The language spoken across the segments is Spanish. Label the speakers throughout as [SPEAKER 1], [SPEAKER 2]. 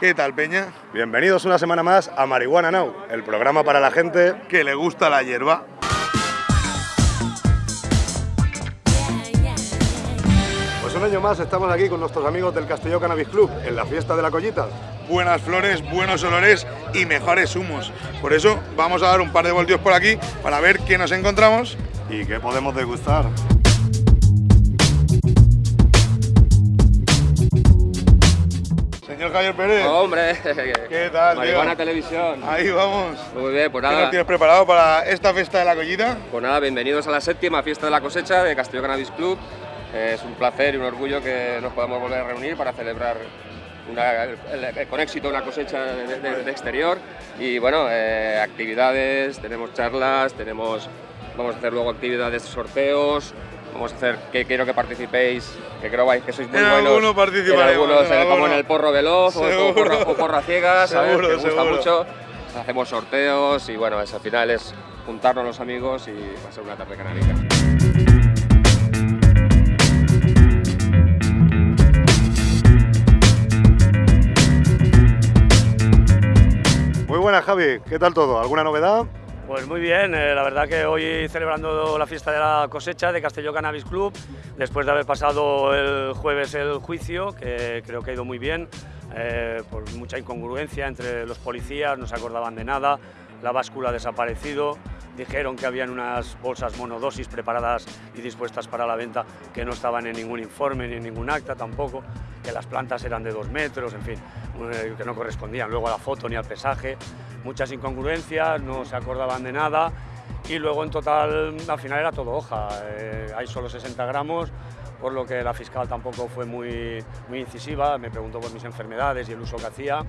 [SPEAKER 1] ¿Qué tal, Peña?
[SPEAKER 2] Bienvenidos una semana más a Marihuana Now, el programa para la gente
[SPEAKER 1] que le gusta la hierba.
[SPEAKER 2] Pues un año más estamos aquí con nuestros amigos del Castelló Cannabis Club en la fiesta de la collita.
[SPEAKER 1] Buenas flores, buenos olores y mejores humos. Por eso vamos a dar un par de voltios por aquí para ver qué nos encontramos
[SPEAKER 2] y qué podemos degustar.
[SPEAKER 1] Señor Javier Pérez.
[SPEAKER 3] Hombre,
[SPEAKER 1] ¿qué tal?
[SPEAKER 3] Marihuana Televisión.
[SPEAKER 1] Ahí vamos.
[SPEAKER 3] Muy bien, pues
[SPEAKER 1] ¿Qué
[SPEAKER 3] nada.
[SPEAKER 1] nos tienes preparado para esta fiesta de la collita?
[SPEAKER 3] Pues nada, bienvenidos a la séptima fiesta de la cosecha de Castillo Cannabis Club. Es un placer y un orgullo que nos podamos volver a reunir para celebrar una- con éxito una cosecha de, de- de exterior. Y bueno, eh, actividades, tenemos charlas, tenemos, vamos a hacer luego actividades, sorteos. Vamos a hacer que quiero que participéis, que creo vais- que sois muy
[SPEAKER 1] En
[SPEAKER 3] buenos.
[SPEAKER 1] alguno participaremos,
[SPEAKER 3] En algunos,
[SPEAKER 1] en
[SPEAKER 3] eh, como en el porro veloz o- o,
[SPEAKER 1] Seguro.
[SPEAKER 3] porra, o porra ciega, ¿sabes?
[SPEAKER 1] Seguro,
[SPEAKER 3] que gusta
[SPEAKER 1] seguro.
[SPEAKER 3] mucho. Hacemos sorteos y bueno, es, al final es juntarnos los amigos y va a ser una tarde canábica.
[SPEAKER 2] Muy buenas Javi, ¿qué tal todo? ¿Alguna novedad?
[SPEAKER 4] Pues muy bien, eh, la verdad que hoy celebrando la fiesta de la cosecha de Castelló Cannabis Club, después de haber pasado el jueves el juicio, que creo que ha ido muy bien, eh, por mucha incongruencia entre los policías, no se acordaban de nada, la báscula ha desaparecido, dijeron que habían unas bolsas monodosis preparadas y dispuestas para la venta que no estaban en ningún informe ni en ningún acta tampoco, que las plantas eran de dos metros, en fin, eh, que no correspondían luego a la foto ni al pesaje, muchas incongruencias, no se acordaban de nada y luego en total al final era todo hoja, eh, hay solo 60 gramos, por lo que la fiscal tampoco fue muy, muy incisiva, me preguntó por mis enfermedades y el uso que hacía.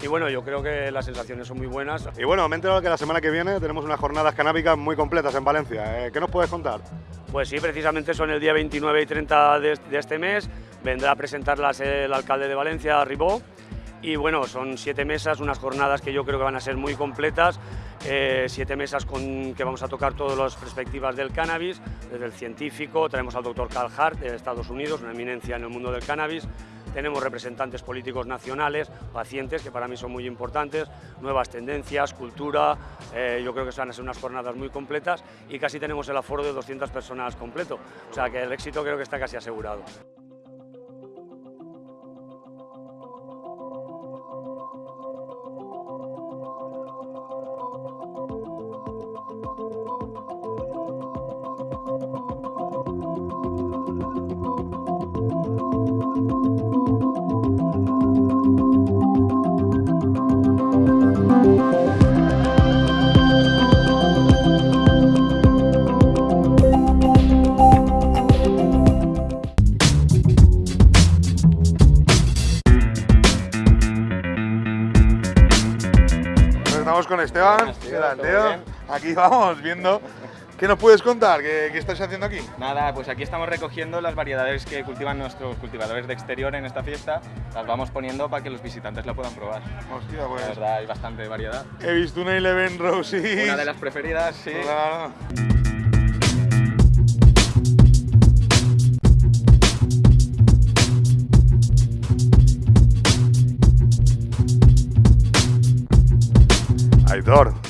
[SPEAKER 4] Y bueno, yo creo que las sensaciones son muy buenas.
[SPEAKER 2] Y bueno, me he enterado que la semana que viene tenemos unas jornadas canábicas muy completas en Valencia. Eh, ¿Qué nos puedes contar?
[SPEAKER 4] Pues sí, precisamente son el día 29 y 30 de, de este mes. Vendrá a presentarlas el alcalde de Valencia, Ribó. Y bueno, son siete mesas, unas jornadas que yo creo que van a ser muy completas. eh, siete mesas con que vamos a tocar todas las perspectivas del cannabis, desde el científico, tenemos al doctor Carl Hart de Estados Unidos, una eminencia en el mundo del cannabis. Tenemos representantes políticos nacionales, pacientes, que para mí son muy importantes, nuevas tendencias, cultura. eh, yo creo que van a ser unas jornadas muy completas y casi tenemos el aforo de 200 personas completo. O sea que el éxito creo que está casi asegurado.
[SPEAKER 1] Estamos con Esteban. Aquí vamos viendo. ¿Qué nos puedes contar? ¿Qué, qué estáis haciendo aquí?
[SPEAKER 5] Nada, pues aquí estamos recogiendo las variedades que cultivan nuestros cultivadores de exterior en esta fiesta. Las vamos poniendo para que los visitantes la puedan probar.
[SPEAKER 1] Hostia,
[SPEAKER 5] La
[SPEAKER 1] pues.
[SPEAKER 5] verdad, hay bastante variedad.
[SPEAKER 1] He visto una Eleven Rosy.
[SPEAKER 5] Una de las preferidas, sí.
[SPEAKER 1] Claro.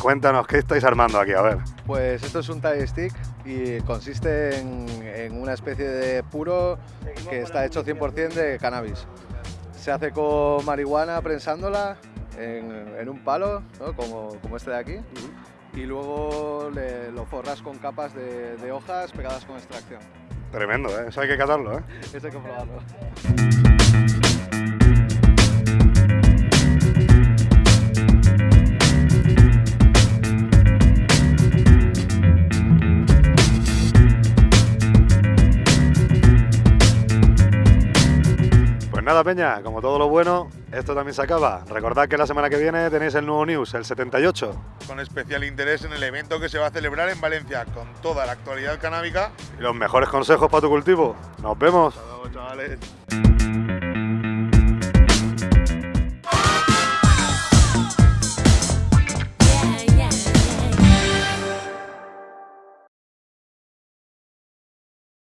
[SPEAKER 2] Cuéntanos, ¿qué estáis armando aquí? A ver.
[SPEAKER 6] Pues esto es un tie stick y consiste en, en una especie de puro que está hecho 100% de cannabis. Se hace con marihuana prensándola en, en un palo, ¿no? como, como este de aquí, y luego le- lo forras con capas de, de hojas pegadas con extracción.
[SPEAKER 2] Tremendo, ¿eh? Eso hay que catarlo, ¿eh?
[SPEAKER 6] Esto hay que probarlo.
[SPEAKER 2] Nada, Peña, como todo lo bueno, esto también se acaba. Recordad que la semana que viene tenéis el nuevo news, el 78.
[SPEAKER 1] Con especial interés en el evento que se va a celebrar en Valencia, con toda la actualidad canábica.
[SPEAKER 2] Y los mejores consejos para tu cultivo. Nos vemos.
[SPEAKER 1] Hasta luego, chavales.